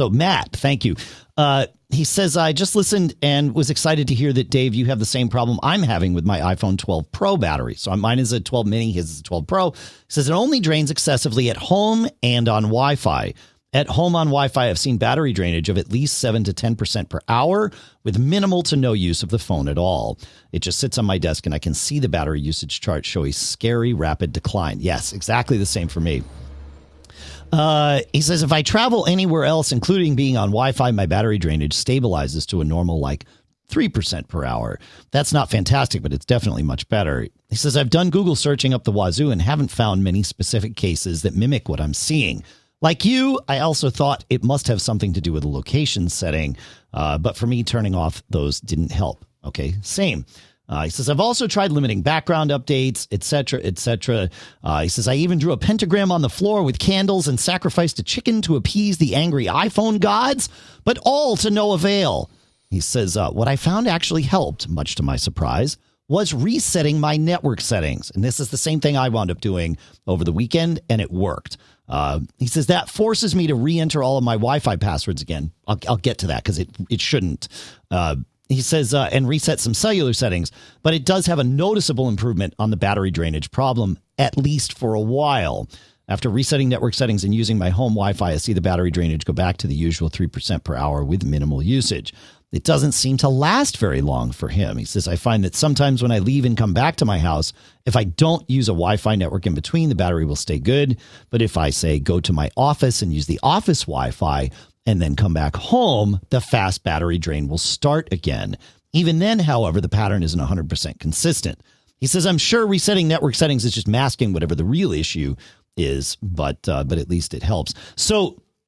So, Matt, thank you. Uh, he says, I just listened and was excited to hear that, Dave, you have the same problem I'm having with my iPhone 12 Pro battery. So, mine is a 12 mini, his is a 12 Pro. He says it only drains excessively at home and on Wi Fi. At home on Wi Fi, I've seen battery drainage of at least 7 to 10% per hour with minimal to no use of the phone at all. It just sits on my desk and I can see the battery usage chart show a scary rapid decline. Yes, exactly the same for me. Uh, he says, if I travel anywhere else, including being on Wi Fi, my battery drainage stabilizes to a normal, like 3% per hour. That's not fantastic, but it's definitely much better. He says, I've done Google searching up the wazoo and haven't found many specific cases that mimic what I'm seeing. Like you, I also thought it must have something to do with the location setting, uh, but for me, turning off those didn't help. Okay, same. Uh, he says, I've also tried limiting background updates, etc., etc. Uh, he says, I even drew a pentagram on the floor with candles and sacrificed a chicken to appease the angry iPhone gods, but all to no avail. He says, uh, What I found actually helped, much to my surprise, was resetting my network settings. And this is the same thing I wound up doing over the weekend, and it worked. Uh, he says that forces me to re-enter all of my Wi-Fi passwords again. I'll, I'll get to that because it it shouldn't. Uh, he says, uh, and reset some cellular settings, but it does have a noticeable improvement on the battery drainage problem, at least for a while. After resetting network settings and using my home Wi Fi, I see the battery drainage go back to the usual 3% per hour with minimal usage. It doesn't seem to last very long for him. He says, I find that sometimes when I leave and come back to my house, if I don't use a Wi Fi network in between, the battery will stay good. But if I say go to my office and use the office Wi Fi, and then come back home, the fast battery drain will start again. Even then, however, the pattern isn't 100% consistent. He says, I'm sure resetting network settings is just masking whatever the real issue is, but uh, but at least it helps. So